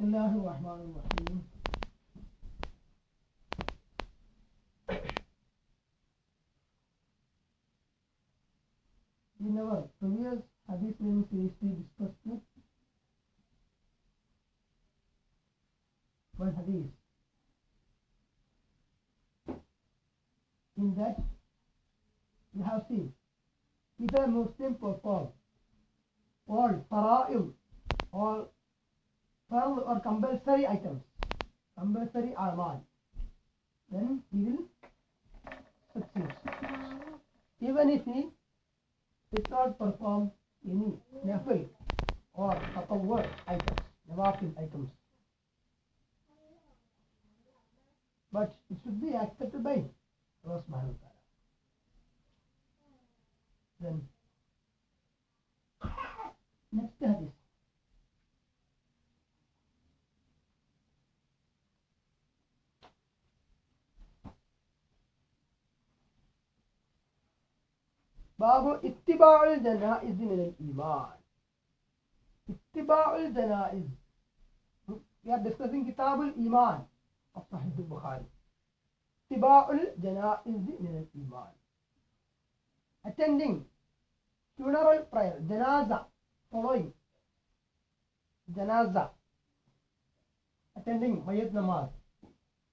الله الرحمن الرحيم. Then he will succeed. Even if he did not perform any nafil or tatawwur items, nawafil items. But it should be accepted by Allah subhanahu. Then next hadith. باب اتباع الجنائز من Iman اتباع الجنائز we are discussing kitab al iman of sahih al bukhari ittiba'ul janaiz min al iman attending funeral prayer janaza following janaza attending mayat namaz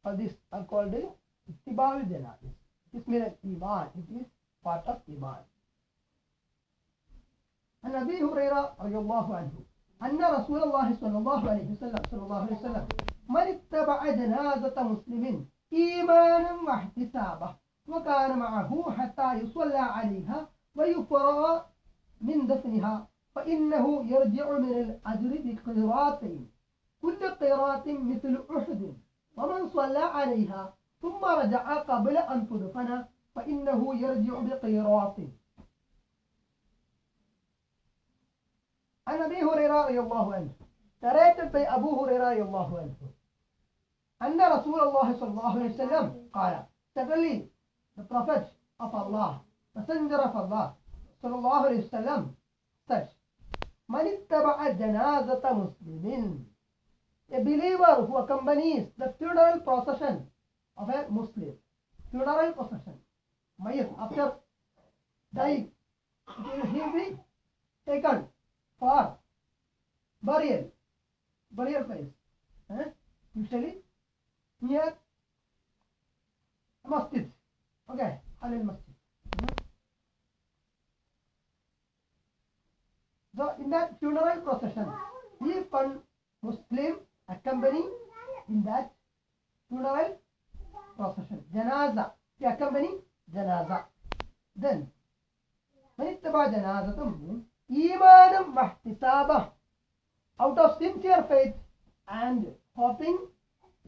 all these are called ittiba'ul janaiz it is min al iman it is part of iman عن أبي هريرة رضي الله عنه أن رسول الله صلى الله عليه وسلم صلى الله عليه وسلم من اتبع جنازة مسلم إيمانا واحتسابا وكان معه حتى يصلى عليها ويفرغ من دفنها فإنه يرجع من الأجر بقيراطين كل قيراط مثل أحد ومن صلى عليها ثم رجع قبل أن تدفن فإنه يرجع بقيراط عن ابي هريره رضي الله عنه narrated by Abu Hurairah رضي الله عنه أن رسول الله صلى الله عليه وسلم قال certainly the prophet of Allah messenger of Allah صلى الله عليه وسلم said من اتبع جنازة مسلم a believer who accompanies the funeral procession of a Muslim funeral procession Mayat after dying he will be taken for burial, burial place. Eh? Usually near masjid. Okay, Halil Masjid. So in that funeral procession, if one Muslim accompany in that funeral procession, janaza, he accompany janaza. Then, when it's about janaza, إيمانا واحتسابا out of sincere faith and hoping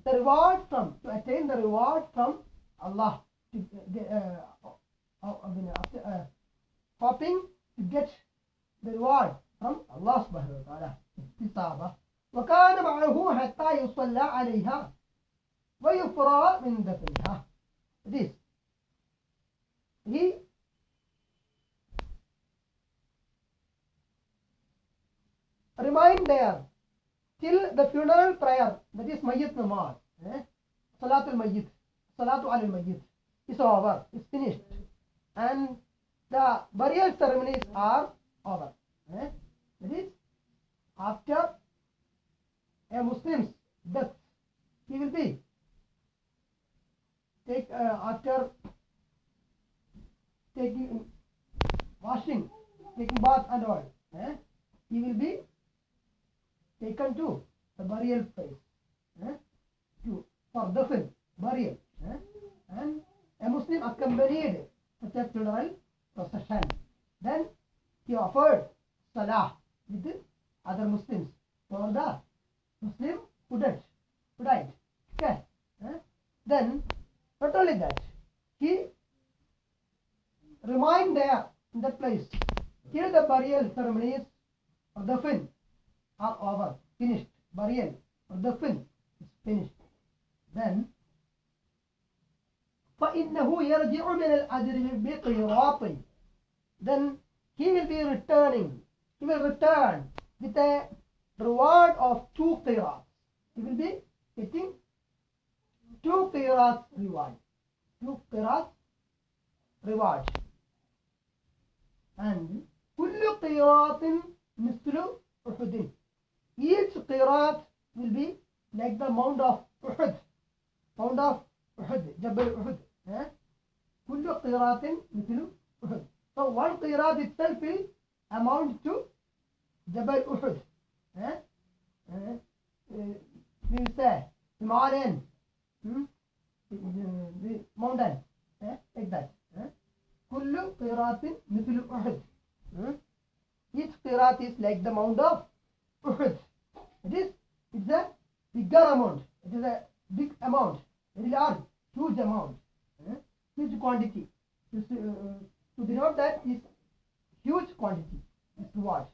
the reward from to attain the reward from Allah to get, uh, uh, I mean, uh, uh, hoping to get the reward from Allah subhanahu wa ta'ala احتسابا وكان معه حتى يصلى عليها ويفرى من دفنها this he remain there till the funeral prayer, that is Mayyit Namaz, eh? Salatul Mayyit, Salatu al Mayyit is over, is finished. And the burial ceremonies are over. Eh? That is, after a Muslim's death, he will be take uh, after taking washing, taking bath and all. Eh? He will be taken to the burial place eh, to for dafn burial eh, and a Muslim accompanied a funeral procession. Then he offered salah with other Muslims for the Muslim who died. Who died. Okay. eh. Then not only that, he remained there in that place till the burial ceremonies of the fin are over, finished. Burial of the fin is finished. Then فإنه يرجع من الأجر بقيراط then he will be returning he will return with a reward of two qirats he will be getting two qirats reward. Two qirats reward. And كل قيراط مثل أحد. each qirat will be like the mound of Uhud. Mound of Uhud, Jabal Uhud. Eh? Kullu qiratin. So one qirat itself is amount to Jabal Uhud. Eh? Eh? We say Himalayan. Hmm? The mountain. Eh? Like that. Eh? Kullu qiratin hmm? Each qirat is like the mound of Uhud. It is it's a bigger amount. It is a big amount. Very large, huge amount. Eh? Huge quantity. This, uh, to denote that is huge quantity. Is reward.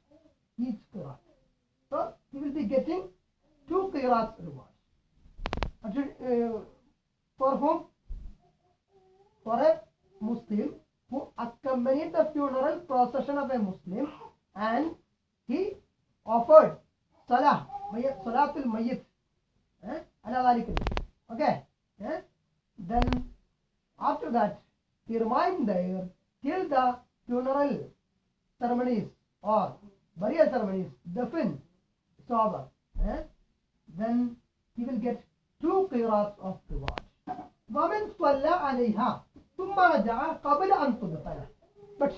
Each qirat. So he will be getting two qirats reward. Uh, for whom? For a Muslim who accompanied the funeral procession of a Muslim and he offered salah, mayyit- salatul mayyit. Eh? ala dhalik. Okay. Eh? Then after that he remained there till the funeral ceremonies or burial ceremonies, dafn, is over. Eh? Then he will get two qirats of reward. ومن صلى عليها ثم رجع قبل أن تدفن. But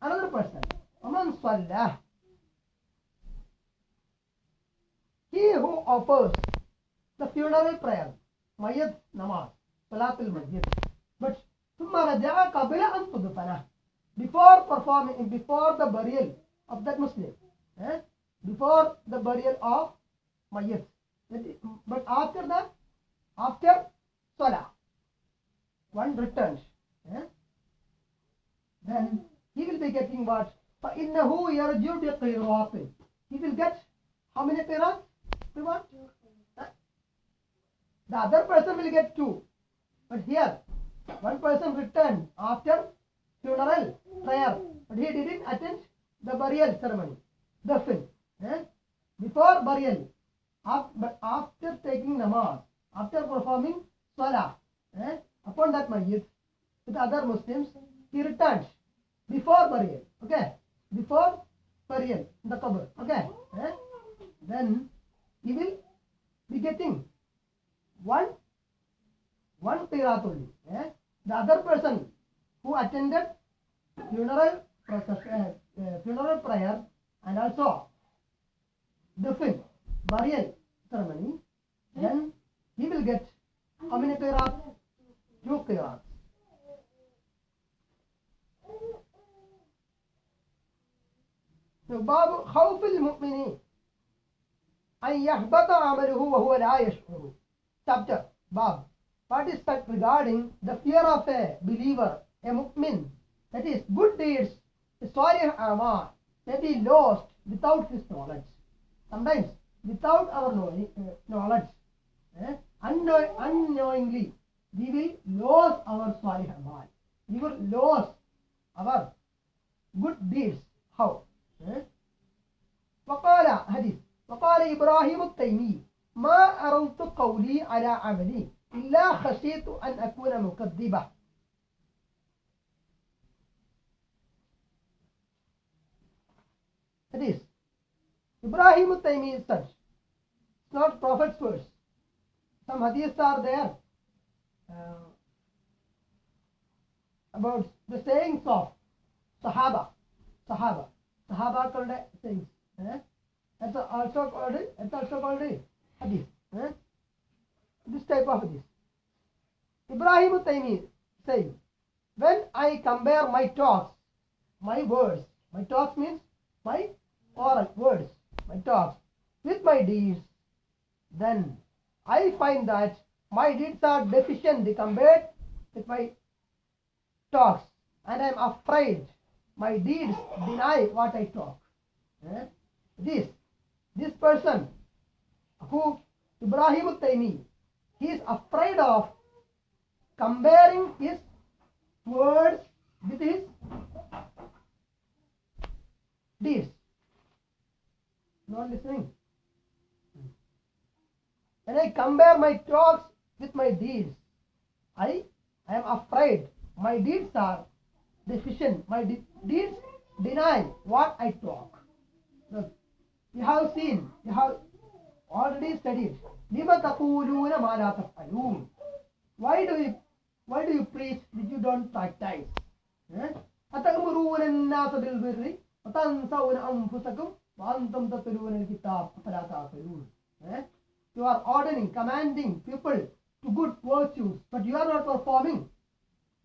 another person, ومن صلى he who offers the funeral prayer, mayyat namaz, salatul mayyit, but ثم رجع قبل أن تدفن. Before performing, before the burial of that Muslim, eh? before the burial of mayyit. That is- But after that, after salah, one returns. eh? Then he will be getting what? فإنه يرجع بقيراط. He will get how many qirats? Eh? The other person will get two. But here, one person returned after funeral prayer, but he didn't attend the burial ceremony. Dafn. Eh? Before burial, but after taking namaz, after performing salah, eh? upon that mayyit with other Muslims, he returned before burial. Okay, before burial in the qabr. Okay, eh? then he will be getting one one qirat only. Eh? The other person who attended funeral process, uh, uh, funeral prayer and also dafn burial ceremony, then he will get how many qirat? Two qirats. باب خوف المؤمن أن يحبط عمله وهو لا يشعر. Chapter Bab. What is that regarding the fear of a believer, a mu'min, that is good deeds, salih amal, may be lost without his knowledge. Sometimes without our knowledge, uh, knowledge eh, unknow- unknowingly, we will lose our salih amal. We will lose our good deeds. How? Eh? وقال حديث فقال إبراهيم التيمي ما أردت قولي على عملي إلا خشيت أن أكون مكذبة That is, Ibrahim al-Taymi is such. It's not prophet's words. Some hadiths are there uh, about the sayings of Sahaba. Sahaba. Sahaba called sayings. Eh? That's also called that's also called hadith eh? this type of hadith Ibrahim Taymi saying when I compare my talks my words my talks means my oral words my talks with my deeds then I find that my deeds are deficient compared with my talks and I am afraid my deeds deny what I talk. Eh? This, this person who Ibrahim Taymi, he is afraid of comparing his words with his deeds. Not listening. when I compare my talks with my deeds, I, I am afraid my deeds are deficient. My de- deeds deny what I talk. Look, you have seen, you have already studied. لِمَ تَقُولُونَ مَا لَا تَفْعَلُونَ Why do you why do you preach if you don't practice? Eh? أتأمرون الناس بالبر وتنسون أنفسكم وأنتم تتلون الكتاب أفلا تعقلون Eh? You are ordering, commanding people to good virtues, but you are not performing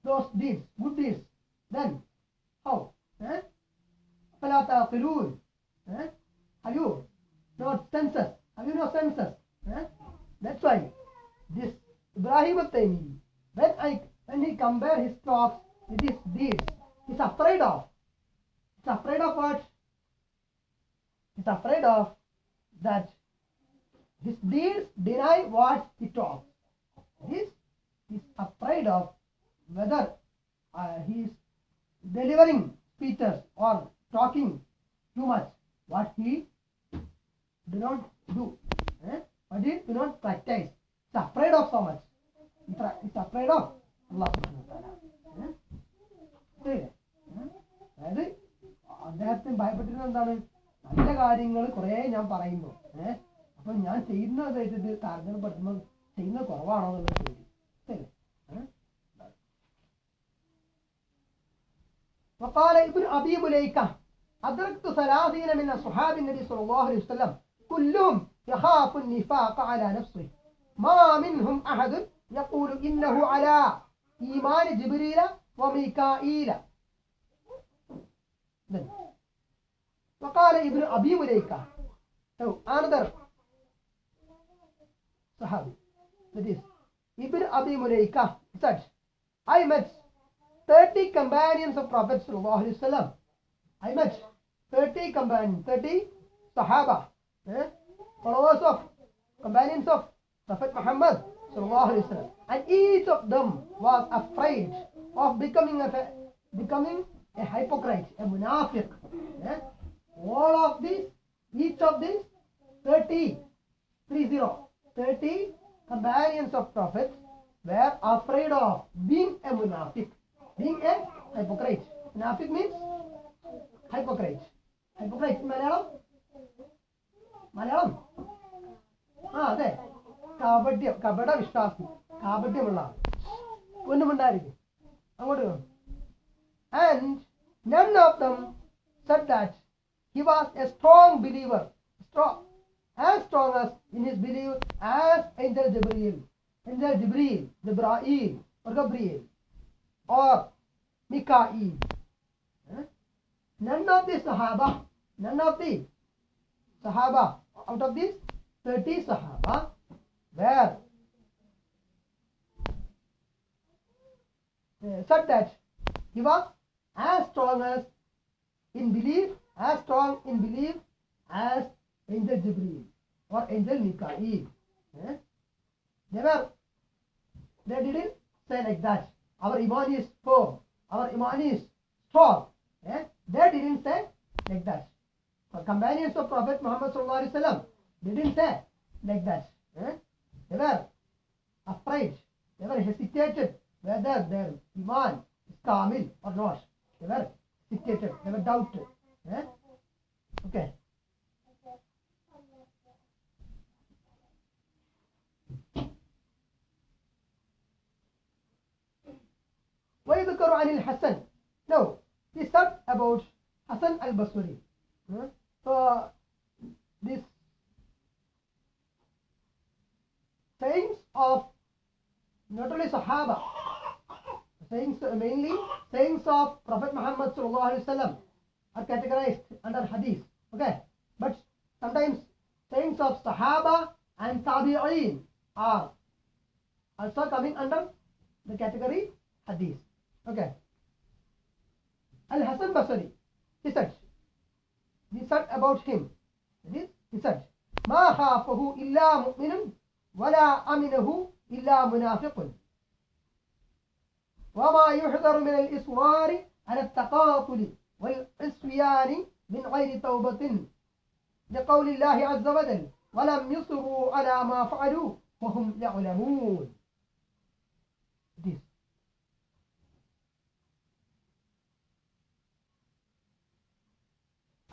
those deeds, good deeds. Then, how? Eh? أفلا تعقلون Have you not senses? Have you no senses? That's why this Ibrahim al-Taymi, when I when he compare his talks with his deeds, he's afraid of. He's afraid of what? He's afraid of that his deeds deny what he talks. This is afraid of whether uh, he is delivering speeches or talking too much. What he do not do. Eh? What he do not practice. He's afraid of so much. He's afra- He's afraid of Allah subhanahu wa ta'ala. Eh? ശരിയല്ലേ? ഏ? അതായത് അദ്ദേഹത്തിന് ഭയപ്പെട്ടിരുന്നത് എന്താണ് നല്ല കാര്യങ്ങൾ കുറേ ഞാൻ പറയുന്നു ഏഹ് അപ്പൊ ഞാൻ ചെയ്യുന്നത് വെച്ചിട്ട് താരതമ്യപ്പെടുത്തുമ്പോൾ ചെയ്യുന്നത് കുറവാണോ എന്നുള്ള ചോദ്യം ശരിയല്ലേ? ഏ? وقال ابن أبي مليكة أدركت ثلاثين من أصحاب النبي صلى الله عليه وسلم كلهم يخاف النفاق على نفسه. ما منهم أحد يقول إنه على إيمان جبريل وميكائيل. وقال ابن أبي مليكة أو آنذر صحابي حديث. ابن أبي مليكة said I met 30 companions of Prophet صلى الله عليه وسلم. I met 30 companions 30 صحابة. eh, followers of, companions of Prophet Muhammad and each of them was afraid of becoming a, becoming a hypocrite, a munafiq. Eh? All of these, each of these 30, 30, 30 companions of Prophet were afraid of being a munafiq, being a hypocrite. Munafiq means hypocrite. Hypocrite in Malayalam, Malayalam ആ അതെ കാപട്യം കപട വിശ്വാസി കാപട്യമുള്ള ആൾ ഒന്നുമുണ്ടായിരിക്കും അങ്ങോട്ട് പോ. and none of them said that he was a strong believer strong as strong as in his belief as angel Jibreel angel Jibreel Jibrail or Gabriel or Mikael Eh? none of the Sahaba none of the Sahaba out of these 30 Sahaba were uh, said that he was as strong as in belief, as strong in belief as angel Jibreel or angel Mikael. Eh? They were, they didn't say like that. Our iman is firm. Our iman is strong. Eh? They didn't say like that. For companions of Prophet Muhammad sallallahu alaihi wasallam, they didn't say like that. Eh? They were afraid. They were hesitated whether their iman is kamil or not. They were hesitated. They were doubted. Eh? Okay. ويذكر عن الحسن No, he said about Hassan al-Basri. So, this sayings of not only Sahaba, sayings mainly sayings of Prophet Muhammad wasallam are categorized under Hadith. Okay, but sometimes sayings of Sahaba and Tabi'in are also coming under the category Hadith. Okay. Al-Hasan Basri, he said, said about him, that is, said, ما خافه إلا مؤمن ولا أمنه إلا منافق وما يحذر من الإصرار على التقاتل والعصيان من غير توبة لقول الله عز وجل ولم يصروا على ما فعلوا وهم يعلمون This.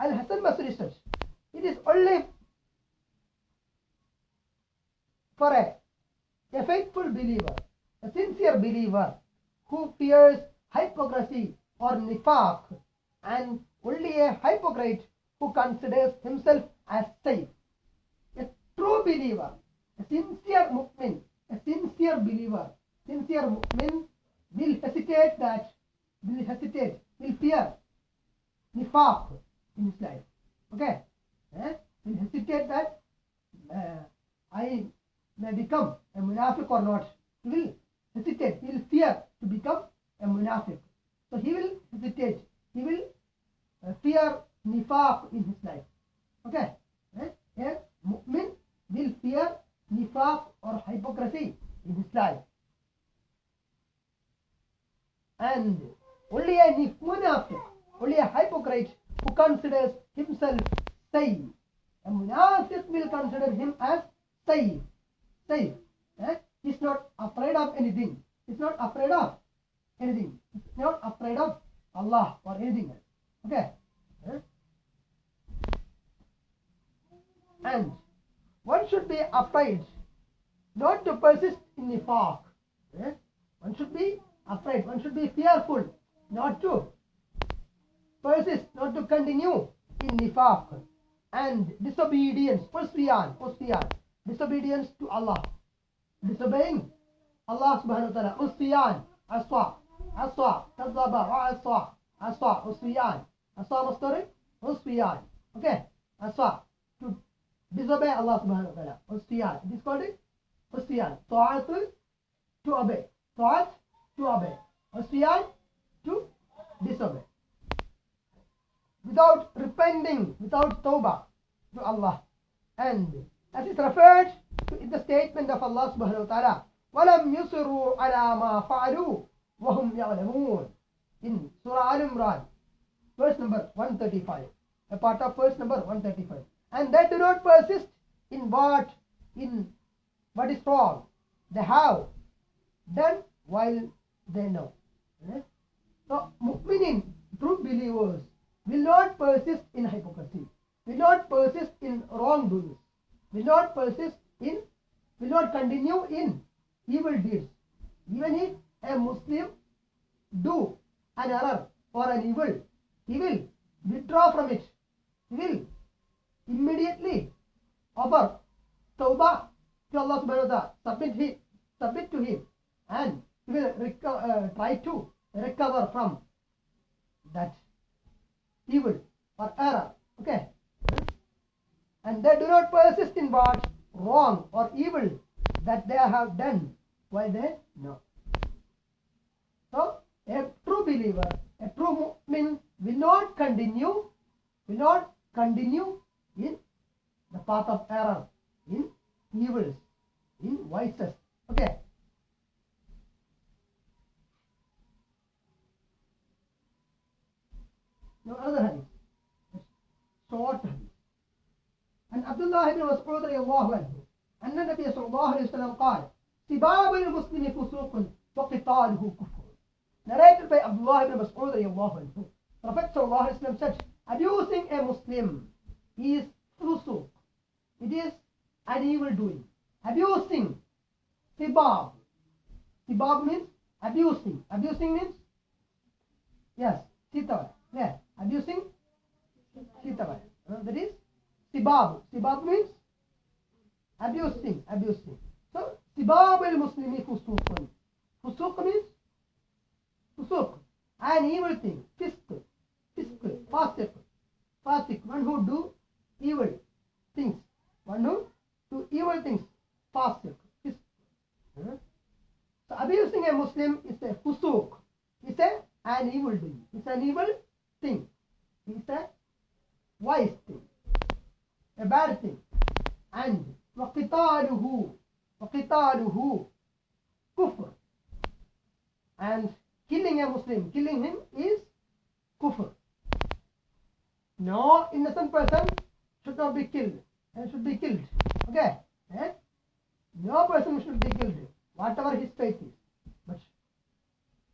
Al-Hassan Basri says, it is only for a, a faithful believer, a sincere believer who fears hypocrisy or nifaq and only a hypocrite who considers himself as safe. A true believer, a sincere mu'min, a sincere believer, sincere mu'min will hesitate that, will hesitate, will fear nifaq in his life. Okay? Eh? Will hesitate that uh, I may become a munafiq or not. He will hesitate, he will fear to become a munafiq. So he will hesitate, he will uh, fear nifaq in his life. Okay? Eh? A mu'min will fear nifaq or hypocrisy in his life. And only a munafiq, only a hypocrite considers himself safe. A munafiq will consider him as safe. Safe. Eh? He's not afraid of anything. He's not afraid of anything. He's not afraid of Allah or anything else. Okay? Eh? And one should be afraid not to persist in nifaq. Eh? One should be afraid. One should be fearful not to persist, not to continue in nifaq and disobedience, usyan, usyan, disobedience to Allah, disobeying Allah subhanahu wa ta'ala, usyan, aswa, aswa, kadzaba, wa aswa, aswa, usyan, aswa masdar, usyan, okay, aswa, to disobey Allah subhanahu wa ta'ala, usyan, it is called it, usyan, ta'atul, to obey, ta'at, to obey, usyan, to disobey without repenting, without tawbah to Allah. And as is referred to in the statement of Allah subhanahu wa ta'ala, وَلَمْ يُصِرُوا عَلَى مَا فَعَلُوا وَهُمْ يَعْلَمُونَ in Surah Al Imran, verse number 135, a part of verse number 135. And they do not persist in what in what is wrong. They have done while they know. Eh? So, mu'minin, true believers, will not persist in hypocrisy, will not persist in wrongdoings, will not persist in, will not continue in evil deeds. Even if a Muslim do an error or an evil, he will withdraw from it. He will immediately offer tawbah to Allah subhanahu wa ta'ala, submit, he, submit to him, and he will uh, try to recover from that evil or error. Okay? And they do not persist in what wrong or evil that they have done while they know. So, a true believer, a true mu'min will not continue, will not continue in the path of error, in evils, in vices. Okay? Now another hadith. Short hadith. عن عبد الله بن مسعود رضي الله عنه أن النبي صلى الله عليه وسلم قال سباب المسلم فسوق وقتاله كفر narrated by Abdullah ibn Mas'ud رضي الله عنه Prophet صلى الله عليه وسلم said abusing a Muslim is fusuq it is an evil doing abusing sibab sibab means abusing abusing means yes sitawai yeah abusing sitawai. Uh, that is sibab sibab means abusing abusing. So sibab al muslimi fusuqun fusuq means fusuq. An evil thing fisk. Fisk fasik. Fasik. One who do evil things. One who do evil things fasik. Fisk. Huh? so abusing a muslim is a fusuq. It's a an evil doing. It's an evil thing it's a wise thing a bad thing and وقتاله وقتاله كفر and killing a Muslim killing him is kufr no innocent person should not be killed and should be killed Okay? Eh? No person should be killed, whatever his faith is. But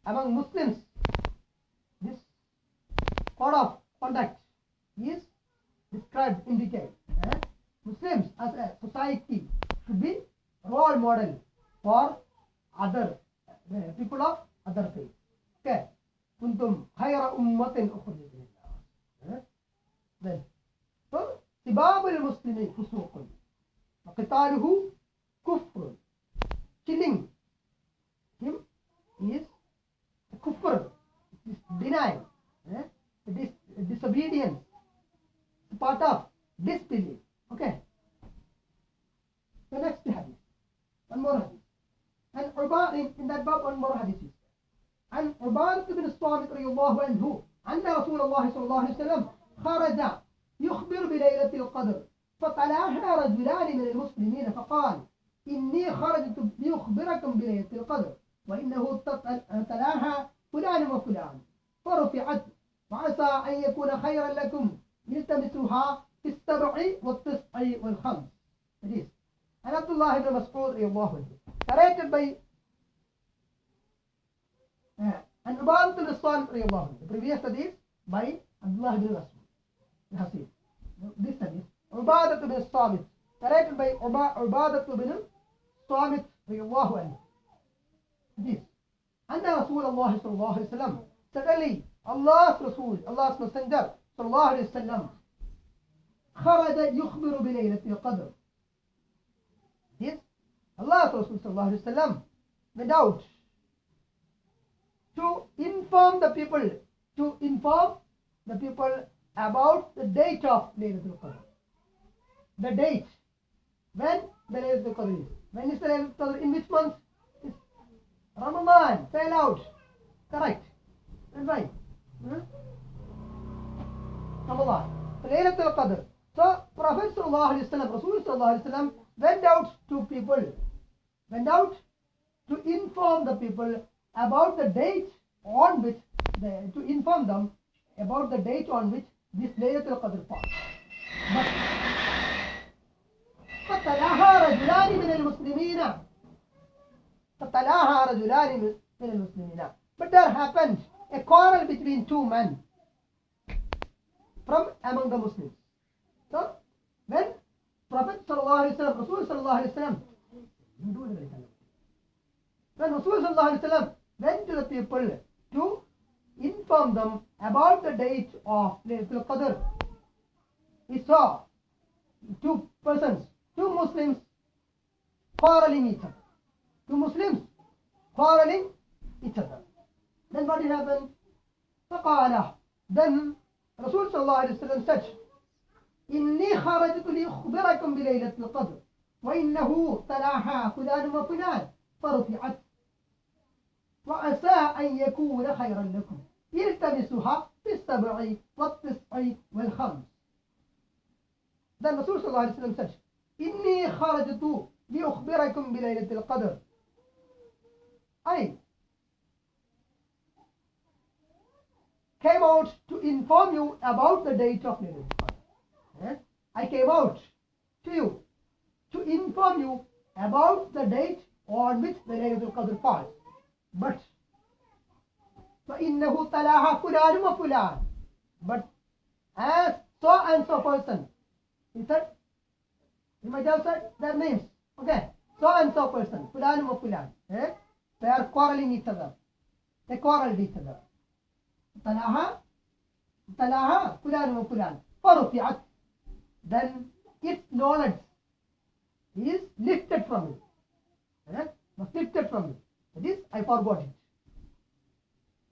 among Muslims, this code of conduct is described in detail. eh? Muslims as a society should be role model for other uh, people of other faith. Okay. كنتم خير أمة أخرجت للناس. eh? Then, so سباب المسلم فسوق وقتاله كفر. Killing him is kufr. It is denial. eh? dis disobedience. It's part of disbelief. Okay. The next hadith. One more hadith. And Urban, in, in that book, one more hadith is. And Ubadah ibn Samit radiallahu anhu, أن رسول الله صلى الله عليه وسلم خرج يخبر بليلة القدر فطلعها رجلان من المسلمين فقال إني خرجت لأخبركم بليلة القدر وإنه تطلعها فلان وفلان فرفعت وعسى أن يكون خيرا لكم. التمسوها في السبع والتسع والخمس. حديث. عن عبد الله بن مسعود رضي الله عنه. narrated by uh, عن عبادة بن الصامت رضي الله عنه. The previous hadith. By Abdullah bin Mas'ud Hasib this hadith. عبادة بن الصامت. narrated by عبادة بن الصامت رضي الله عنه. hadith أن رسول الله صلى الله عليه وسلم suddenly Allah's Rasul Allah's Messenger صلى الله عليه وسلم خرج يخبر بليلة القدر Yes, Rasul صلى الله عليه وسلم went out to inform the people to inform the people about the date of Laylatul Qadr. The date when the Laylatul Qadr is. When is the Laylatul Qadr? In which month? Ramadan. Say aloud. Correct. And right. Hmm? Ramadan. So Laylatul Qadr. So Prophet Sallallahu Alaihi Wasallam, Rasul Sallallahu Alaihi Wasallam went out to people, went out to inform the people about the date on which, the, to inform them about the date on which this Laylatul Qadr falls. But فتلاها رجلان من المسلمين فتلاها رجلان من من المسلمين But there happened a quarrel between two men from among the Muslims. So when Prophet sallallahu alaihi wasallam, when Rasul sallallahu alaihi wasallam went to the people to inform them about the date of Laylatul Qadr, he saw two persons, two Muslims quarreling each other. Two Muslims quarreling each other. Then what did happen? فقال Then Rasul sallallahu alaihi wasallam said, إني خرجت لأخبركم بليلة القدر وإنه تلاها فلان وفلان فرفعت. وعسى أن يكون خيرا لكم. التمسها في السبع والتسع والخمس. Then Rasul صلى الله عليه وسلم said إني خرجت لأخبركم بليلة القدر. I came out to inform you about the date of Laylatul Qadr. Eh? I came out to you to inform you about the date on which the Laylatul Qadr falls. But فإنه تلاها فلان وفلان but as so and so person he said he might have said their names okay so and so person فلان وفلان eh? they are quarreling each other they quarreled each other تلاها تلاها فلان وفلان فرفعت then its knowledge is lifted from it eh? was lifted from it that is I forgot it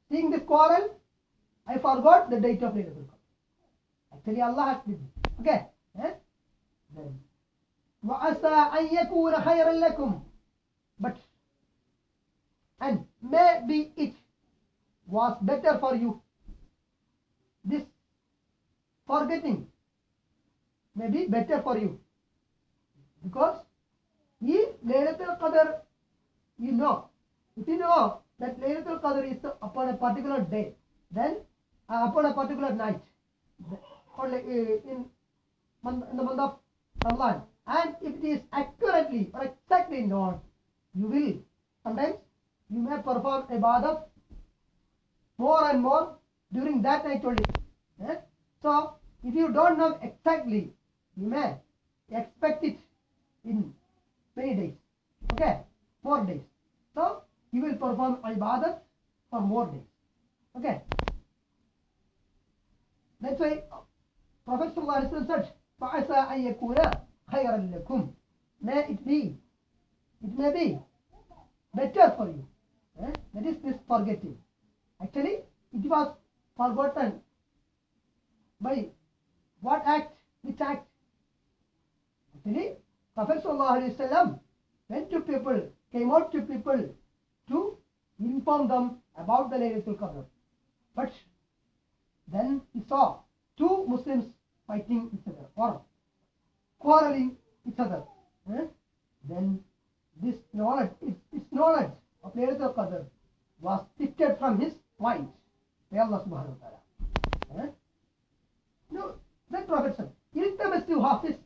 seeing this quarrel I forgot the date of Laylatul Qadr actually Allah has given okay eh? then وعسى أن يكون خيرا لكم but and maybe it was better for you. This forgetting may be better for you. Because if Laylatul Qadr you know. If you know that Laylatul Qadr is upon a particular day then uh, upon a particular night only uh, in, in the month of Ramadan. And if it is accurately or exactly known, you will sometimes you may perform ibadat more and more during that night only. Eh? So if you don't know exactly, you may expect it in many days. Okay, more days. So you will perform ibadat for more days. Okay. That's why Prophet ﷺ said, فَعَسَىٰ أَن يَكُونَ خَيْرًا لَكُمْ May it be, it may be better for you. Eh? That is this forgetting. Actually, it was forgotten by what act? Which act? Actually, Prophet ﷺ went to people, came out to people to inform them about the Laylatul Qadr. But then he saw two Muslims fighting each other or quarreling each other. Eh? Then this knowledge, its knowledge of Laylatul Qadr was lifted from his mind by Allah subhanahu wa ta'ala. Eh? No, then Prophet said, التمسوها في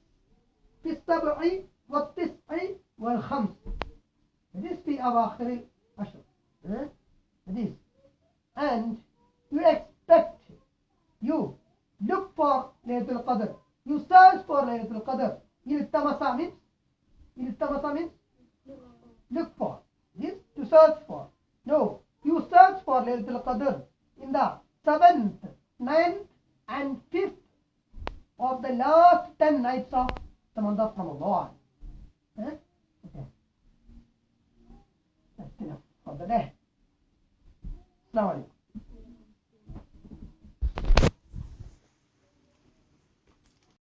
في السبع والتسع والخمس. That is في أواخر العشر. Eh? That is. And you expect, you look for Laylatul Qadr. You search for Laylatul Qadr. التمس means, التمس means look for. This to search for. No, you search for Laylatul Qadr in the seventh, ninth, and fifth of the last ten nights of the month of Ramadan. Eh? Okay. That's enough for the day. Assalamu alaikum.